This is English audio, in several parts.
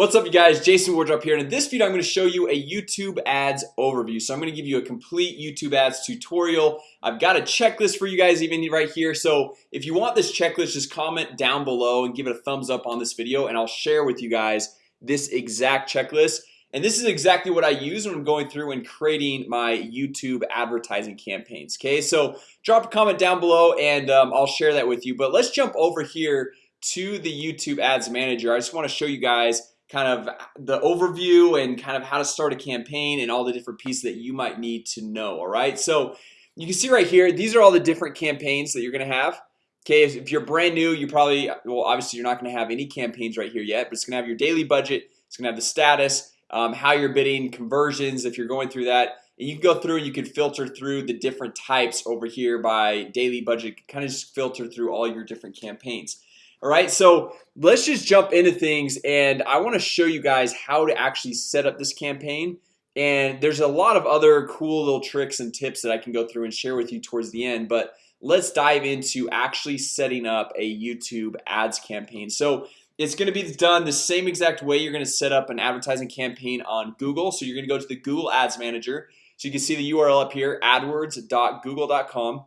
What's up you guys? Jason Wardrop here. And in this video I'm going to show you a YouTube ads overview. So I'm going to give you a complete YouTube ads tutorial. I've got a checklist for you guys even right here. So if you want this checklist just comment down below and give it a thumbs up on this video and I'll share with you guys this exact checklist. And this is exactly what I use when I'm going through and creating my YouTube advertising campaigns Okay, so drop a comment down below and um, I'll share that with you. But let's jump over here to the YouTube ads manager. I just want to show you guys kind of the overview and kind of how to start a campaign and all the different pieces that you might need to know All right, so you can see right here. These are all the different campaigns that you're gonna have Okay, if you're brand new you probably well obviously you're not gonna have any campaigns right here yet But it's gonna have your daily budget. It's gonna have the status um, how you're bidding conversions if you're going through that and you can go through and you can filter through the different types over here by daily budget kind of just filter through all your different campaigns all right, so let's just jump into things and I want to show you guys how to actually set up this campaign. And there's a lot of other cool little tricks and tips that I can go through and share with you towards the end but let's dive into actually setting up a YouTube ads campaign. So it's going to be done the same exact way you're going to set up an advertising campaign on Google. So you're going to go to the Google Ads Manager. So you can see the URL up here adwords.google.com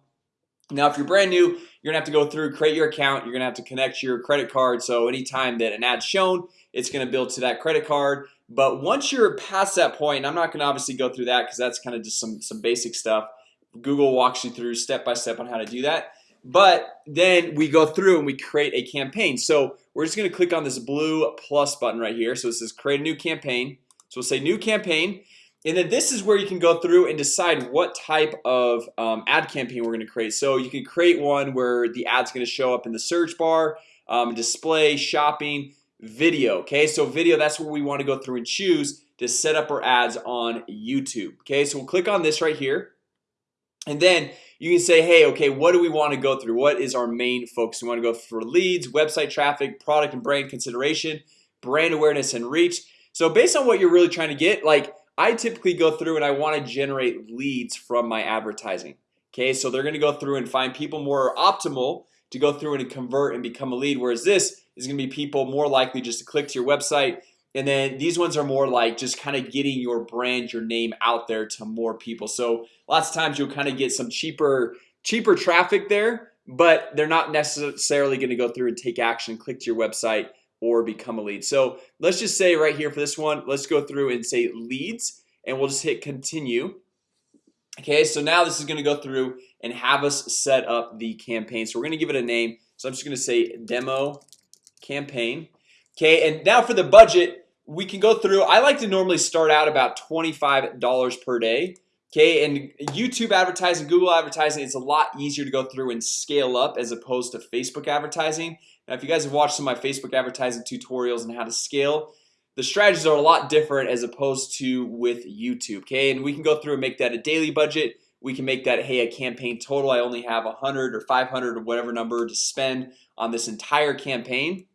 now if you're brand new you're gonna have to go through create your account. You're gonna have to connect your credit card. So anytime that an ad shown it's gonna build to that credit card. But once you're past that point I'm not gonna obviously go through that because that's kind of just some some basic stuff. Google walks you through step by step on how to do that. But then we go through and we create a campaign. So we're just gonna click on this blue plus button right here. So it says create a new campaign. So we'll say new campaign and then this is where you can go through and decide what type of um, ad campaign we're going to create. So you can create one where the ads going to show up in the search bar um, display shopping video Okay, so video that's what we want to go through and choose to set up our ads on YouTube Okay, so we'll click on this right here. And then you can say hey Okay, what do we want to go through? What is our main focus? We want to go for leads website traffic product and brand consideration brand awareness and reach. So based on what you're really trying to get like I typically go through and I want to generate leads from my advertising Okay, so they're gonna go through and find people more optimal to go through and convert and become a lead Whereas this is gonna be people more likely just to click to your website and then these ones are more like just kind of getting your brand your name out there to more people. So lots of times you'll kind of get some cheaper cheaper traffic there But they're not necessarily going to go through and take action click to your website or become a lead. So let's just say right here for this one Let's go through and say leads and we'll just hit continue. Okay, so now this is gonna go through and have us set up the campaign. So we're gonna give it a name. So I'm just gonna say demo campaign. Okay, and now for the budget we can go through. I like to normally start out about $25 per day. Okay, and YouTube advertising Google advertising It's a lot easier to go through and scale up as opposed to Facebook advertising now if you guys have watched some of my Facebook advertising tutorials and how to scale the strategies are a lot different as opposed to with YouTube Okay, and we can go through and make that a daily budget. We can make that hey a campaign total. I only have a hundred or 500 or whatever number to spend on this entire campaign.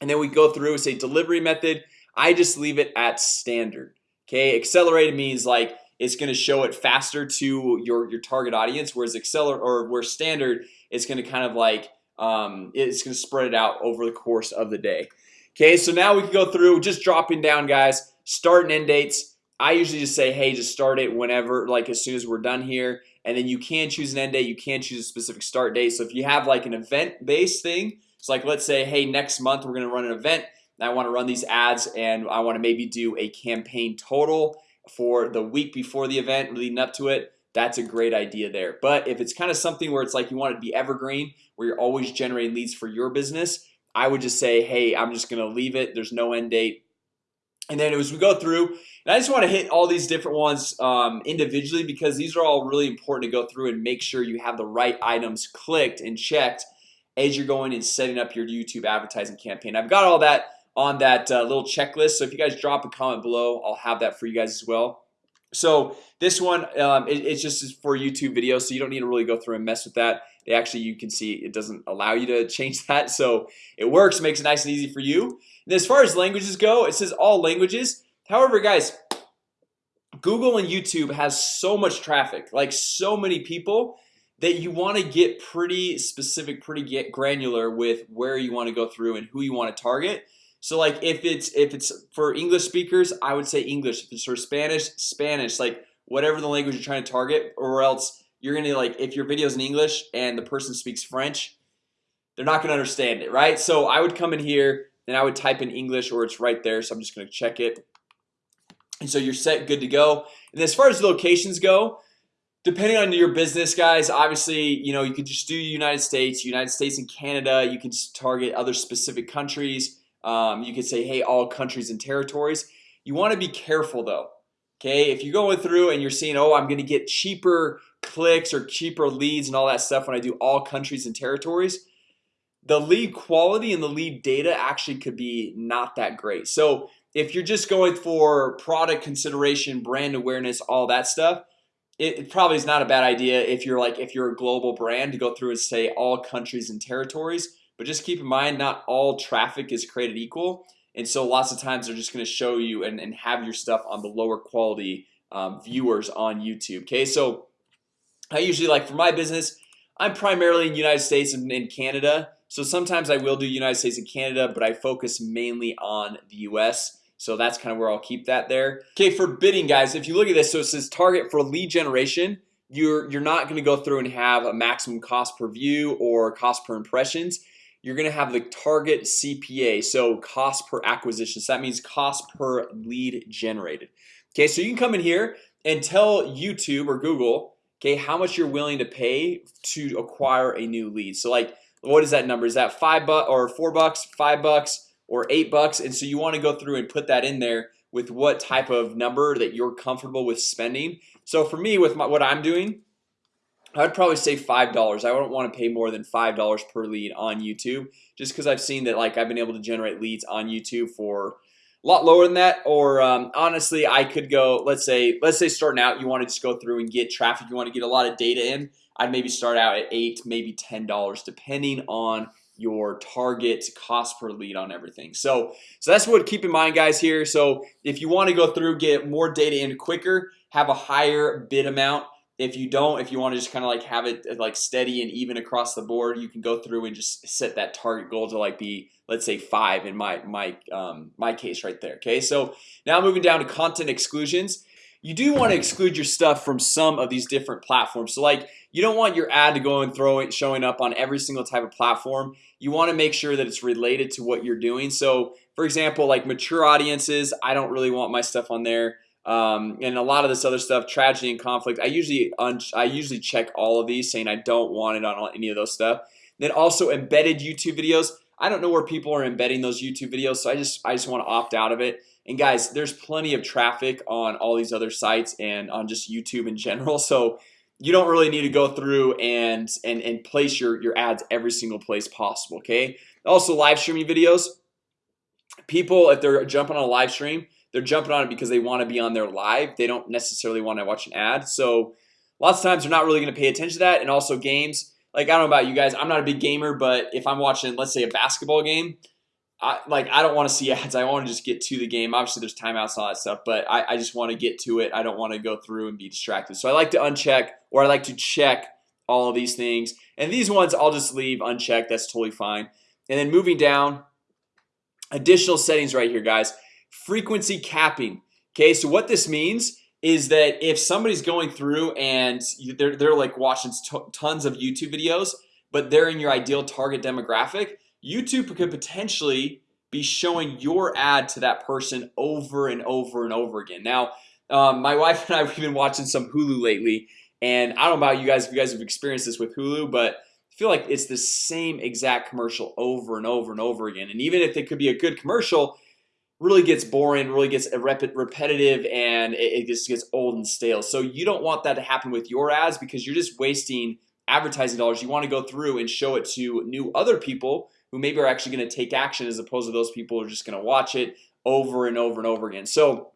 And then we go through and say delivery method. I just leave it at standard Okay, accelerated means like it's going to show it faster to your your target audience Whereas accelerate or where standard it's going to kind of like um, it's gonna spread it out over the course of the day. Okay, so now we can go through just dropping down guys start and end dates. I usually just say hey just start it whenever like as soon as we're done here. And then you can choose an end date you can choose a specific start date. So if you have like an event-based thing it's like let's say hey next month we're gonna run an event I want to run these ads and I want to maybe do a campaign total for the week before the event leading up to it that's a great idea there. But if it's kind of something where it's like you want it to be evergreen where you're always generating leads for your business I would just say hey, I'm just gonna leave it. There's no end date. And then as we go through and I just want to hit all these different ones um, individually because these are all really important to go through and make sure you have the right items clicked and checked as you're going and setting up your YouTube advertising campaign. I've got all that on that uh, little checklist. So if you guys drop a comment below, I'll have that for you guys as well so this one um, it, it's just for YouTube videos So you don't need to really go through and mess with that. They actually you can see it doesn't allow you to change that So it works makes it nice and easy for you. And as far as languages go it says all languages. However guys Google and YouTube has so much traffic like so many people that you want to get pretty specific pretty get granular with where you want to go through and who you want to target so like if it's if it's for English speakers I would say English. If it's for Spanish Spanish. Like whatever the language you're trying to target or else you're gonna like if your video is in English and the person speaks French they're not gonna understand it right? So I would come in here and I would type in English or it's right there so I'm just gonna check it. And so you're set good to go. And as far as locations go depending on your business guys obviously you know you could just do United States United States and Canada. You can target other specific countries um, you could say hey all countries and territories. You want to be careful though Okay, if you're going through and you're seeing oh I'm gonna get cheaper clicks or cheaper leads and all that stuff when I do all countries and territories the lead quality and the lead data actually could be not that great. So if you're just going for product consideration brand awareness all that stuff it, it probably is not a bad idea if you're like if you're a global brand to go through and say all countries and territories but just keep in mind not all traffic is created equal. And so lots of times they're just going to show you and, and have your stuff on the lower quality um, viewers on YouTube okay? So I usually like for my business I'm primarily in the United States and in Canada. So sometimes I will do United States and Canada, but I focus mainly on the US so that's kind of where I'll keep that there. Okay for bidding guys if you look at this so it says target for lead generation You're you're not going to go through and have a maximum cost per view or cost per impressions You're gonna have the target CPA so cost per acquisition. So that means cost per lead generated. Okay, so you can come in here and tell YouTube or Google Okay, how much you're willing to pay to acquire a new lead. So like what is that number? Is that five bucks or four bucks five bucks or eight bucks? And so you want to go through and put that in there with what type of number that you're comfortable with spending. So for me with my, what I'm doing I'd probably say five dollars. I don't want to pay more than five dollars per lead on YouTube just because I've seen that like I've been able to generate leads on YouTube for a lot lower than that or um, honestly I could go let's say let's say starting out you want to just go through and get traffic you want to get a lot of data in I'd maybe start out at eight maybe ten dollars depending on your target cost per lead on everything. So so that's what keep in mind guys here. So if you want to go through get more data in quicker have a higher bid amount if you don't if you want to just kind of like have it like steady and even across the board you can go through and just set that target goal to like be let's say five in my my um, my case right there okay? So now moving down to content exclusions you do want to exclude your stuff from some of these different platforms. So like you don't want your ad to go and throw it showing up on every single type of platform. You want to make sure that it's related to what you're doing. So for example like mature audiences I don't really want my stuff on there um, and a lot of this other stuff tragedy and conflict I usually I usually check all of these saying I don't want it on any of those stuff. Then also embedded YouTube videos. I don't know where people are embedding those YouTube videos So I just I just want to opt out of it. And guys there's plenty of traffic on all these other sites and on just YouTube in general So you don't really need to go through and and and place your your ads every single place possible Okay, also live streaming videos. People if they're jumping on a live stream They're jumping on it because they want to be on their live. They don't necessarily want to watch an ad. So lots of times they're not really going to pay attention to that. And also games like I don't know about you guys I'm not a big gamer, but if I'm watching let's say a basketball game I like I don't want to see ads. I want to just get to the game. Obviously there's timeouts and all that stuff But I, I just want to get to it. I don't want to go through and be distracted. So I like to uncheck or I like to check all of these things. And these ones I'll just leave unchecked. That's totally fine. And then moving down Additional settings right here guys frequency capping. Okay, so what this means is that if somebody's going through and they're, they're like watching tons of YouTube videos But they're in your ideal target demographic YouTube could potentially be showing your ad to that person over and over and over again. Now um, my wife and I have been watching some Hulu lately and I don't know about you guys if you guys have experienced this with Hulu But I feel like it's the same exact commercial over and over and over again. And even if it could be a good commercial really gets boring really gets repetitive and it just gets old and stale. So you don't want that to happen with your ads because you're just wasting advertising dollars. You want to go through and show it to new other people who maybe are actually going to take action as opposed to those people who are just going to watch it over and over and over again. So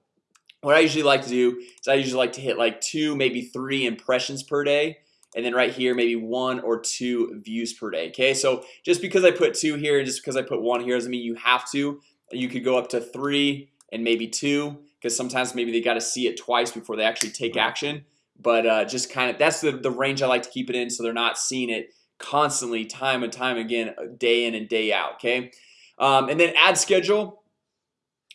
what I usually like to do is I usually like to hit like two maybe three impressions per day and then right here maybe one or two views per day Okay, so just because I put two here and just because I put one here doesn't mean you have to you could go up to three and maybe two because sometimes maybe they got to see it twice before they actually take action. But uh, just kind of that's the, the range I like to keep it in so they're not seeing it constantly time and time again day in and day out okay? Um, and then ad schedule.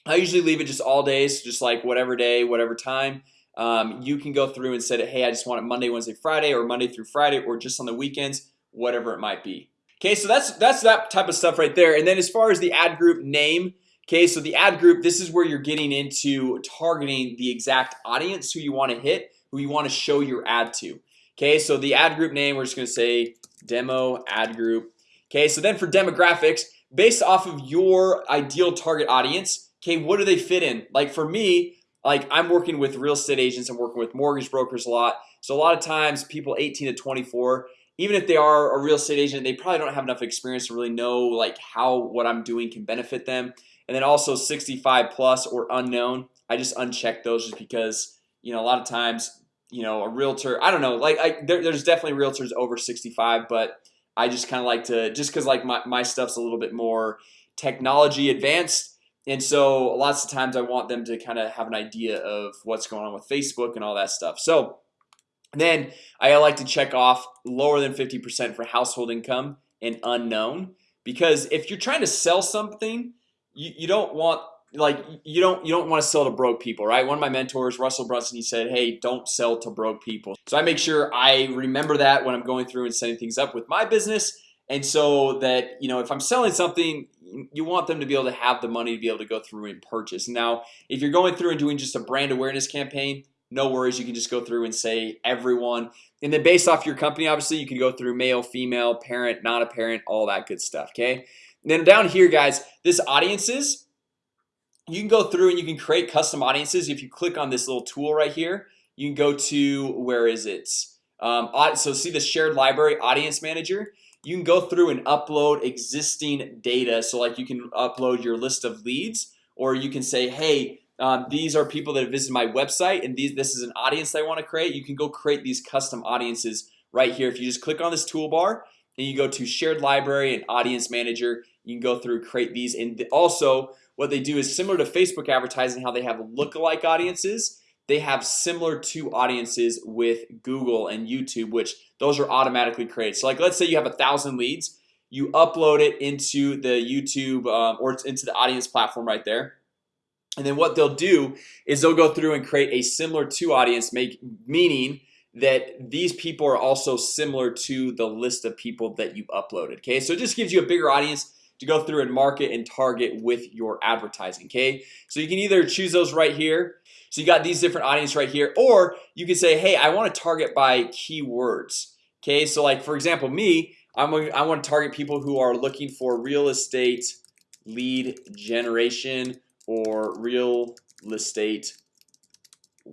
I usually leave it just all days just like whatever day whatever time. Um, you can go through and say hey I just want it Monday Wednesday Friday or Monday through Friday or just on the weekends whatever it might be. Okay, so that's that's that type of stuff right there. And then as far as the ad group name Okay, so the ad group this is where you're getting into targeting the exact audience who you want to hit who you want to show your ad to. Okay, so the ad group name we're just gonna say demo ad group. Okay, so then for demographics based off of your ideal target audience Okay, what do they fit in? Like for me like I'm working with real estate agents I'm working with mortgage brokers a lot. So a lot of times people 18 to 24 even if they are a real estate agent They probably don't have enough experience to really know like how what I'm doing can benefit them and then also 65 plus or unknown I just uncheck those just because you know a lot of times you know a realtor I don't know like I, there, there's definitely realtors over 65 but I just kind of like to just because like my, my stuff's a little bit more technology advanced. And so lots of times I want them to kind of have an idea of what's going on with Facebook and all that stuff. So then I like to check off lower than 50% for household income and unknown because if you're trying to sell something you, you don't want like you don't you don't want to sell to broke people right? One of my mentors Russell Brunson he said hey don't sell to broke people. So I make sure I remember that when I'm going through and setting things up with my business. And so that you know if I'm selling something you want them to be able to have the money to be able to go through and purchase. Now if you're going through and doing just a brand awareness campaign no worries you can just go through and say everyone. And then based off your company obviously you can go through male female parent not a parent all that good stuff okay then down here guys this audiences you can go through and you can create custom audiences. If you click on this little tool right here you can go to where is it? Um, so see the shared library audience manager? You can go through and upload existing data. So like you can upload your list of leads or you can say hey um, these are people that have visited my website and these this is an audience that I want to create. You can go create these custom audiences right here. If you just click on this toolbar and you go to shared library and audience manager you can go through create these and also what they do is similar to Facebook advertising how they have lookalike audiences they have similar to audiences with Google and YouTube which those are automatically created. So like let's say you have a thousand leads you upload it into the YouTube um, or into the audience platform right there. And then what they'll do is they'll go through and create a similar to audience make meaning that these people are also similar to the list of people that you've uploaded Okay, so it just gives you a bigger audience to go through and market and target with your advertising Okay, so you can either choose those right here. So you got these different audience right here or you can say hey I want to target by keywords Okay, so like for example me I'm I want to target people who are looking for real estate lead generation or real estate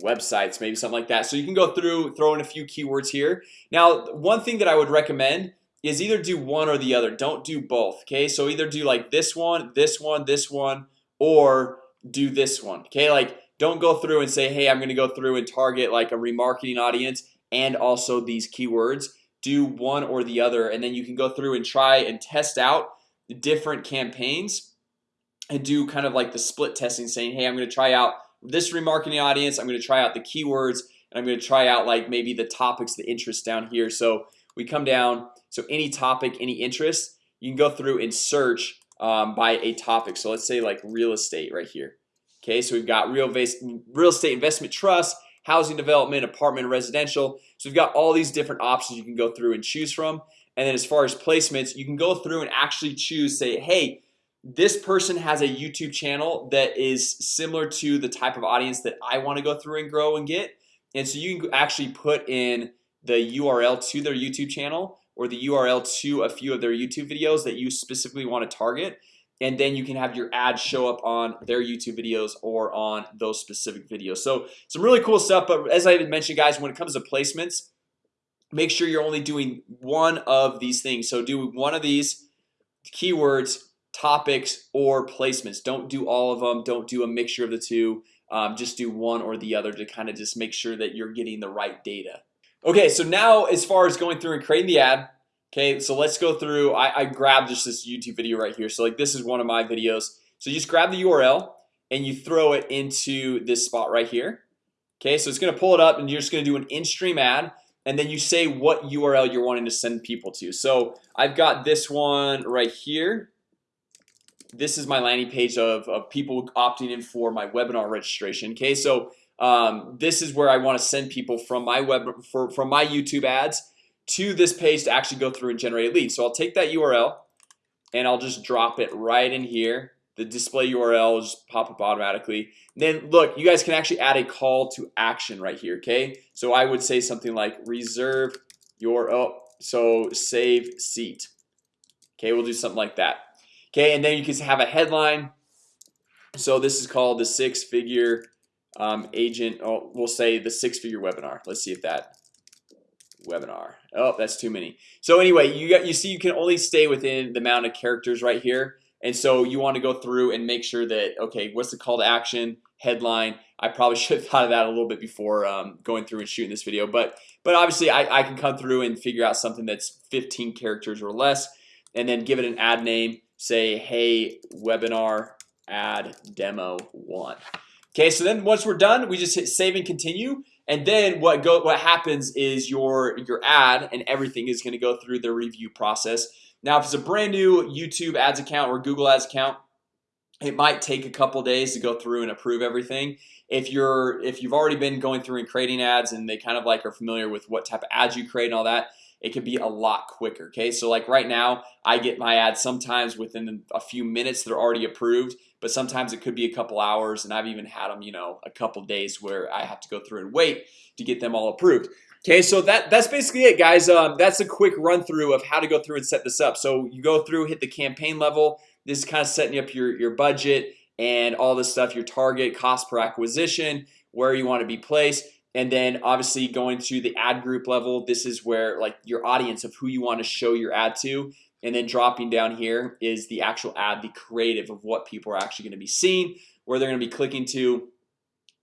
websites maybe something like that. So you can go through throw in a few keywords here. Now one thing that I would recommend is either do one or the other. Don't do both okay? So either do like this one this one this one or do this one okay? Like don't go through and say hey I'm gonna go through and target like a remarketing audience and also these keywords. Do one or the other and then you can go through and try and test out different campaigns and do kind of like the split testing saying hey I'm gonna try out this remarketing audience I'm gonna try out the keywords and I'm gonna try out like maybe the topics the interest down here. So we come down so any topic any interest you can go through and search um, by a topic. So let's say like real estate right here. Okay, so we've got real real estate investment trust housing development apartment residential. So we've got all these different options you can go through and choose from. And then as far as placements you can go through and actually choose say hey this person has a YouTube channel that is similar to the type of audience that I want to go through and grow and get. And so you can actually put in the URL to their YouTube channel or the URL to a few of their YouTube videos that you specifically want to target. And then you can have your ad show up on their YouTube videos or on those specific videos. So some really cool stuff but as I mentioned guys when it comes to placements make sure you're only doing one of these things. So do one of these keywords topics or placements. Don't do all of them don't do a mixture of the two. Um, just do one or the other to kind of just make sure that you're getting the right data Okay, so now as far as going through and creating the ad Okay, so let's go through I, I grabbed just this YouTube video right here. So like this is one of my videos. So you just grab the URL and you throw it into this spot right here. Okay, so it's gonna pull it up and you're just gonna do an in-stream ad and then you say what URL you're wanting to send people to. So I've got this one right here. This is my landing page of, of people opting in for my webinar registration. Okay, so um, this is where I want to send people from my web for, from my YouTube ads to this page to actually go through and generate a lead So I'll take that URL and I'll just drop it right in here. The display URL just pop up automatically. Then look you guys can actually add a call to action right here Okay, so I would say something like reserve your oh so save seat. Okay, we'll do something like that. Okay, and then you can have a headline. So this is called the six-figure um, agent oh, we'll say the six-figure webinar. Let's see if that webinar Oh, that's too many. So anyway, you got you see you can only stay within the amount of characters right here. And so you want to go through and make sure that okay, what's the call to action headline? I probably should have thought of that a little bit before um, going through and shooting this video. But but obviously I, I can come through and figure out something that's 15 characters or less and then give it an ad name say hey webinar ad demo one Okay, so then once we're done we just hit save and continue and then what go what happens is your your ad and everything is going to go through the review process. Now if it's a brand new YouTube ads account or Google ads account it might take a couple days to go through and approve everything. If you're if you've already been going through and creating ads and they kind of like are familiar with what type of ads you create and all that it could be a lot quicker Okay, so like right now I get my ads sometimes within a few minutes they're already approved But sometimes it could be a couple hours and I've even had them, you know a couple days where I have to go through and wait to get them all approved Okay, so that that's basically it guys. Um, That's a quick run-through of how to go through and set this up. So you go through hit the campaign level. This is kind of setting up your your budget and all this stuff your target cost per acquisition where you want to be placed and then obviously going to the ad group level This is where like your audience of who you want to show your ad to. And then dropping down here is the actual ad the creative of what people are actually going to be seeing where they're going to be clicking to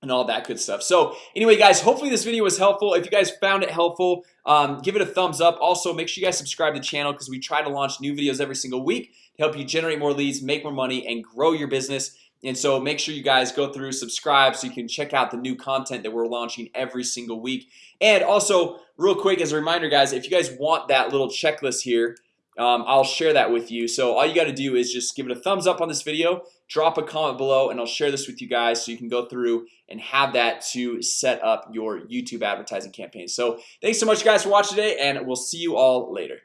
and all that good stuff. So anyway guys hopefully this video was helpful. If you guys found it helpful um, give it a thumbs up. Also make sure you guys subscribe to the channel because we try to launch new videos every single week to help you generate more leads make more money and grow your business and so make sure you guys go through subscribe so you can check out the new content that we're launching every single week. And also real quick as a reminder guys if you guys want that little checklist here um, I'll share that with you. So all you got to do is just give it a thumbs up on this video drop a comment below and I'll share this with you guys so you can go through and have that to set up your YouTube advertising campaign. So thanks so much guys for watching today and we'll see you all later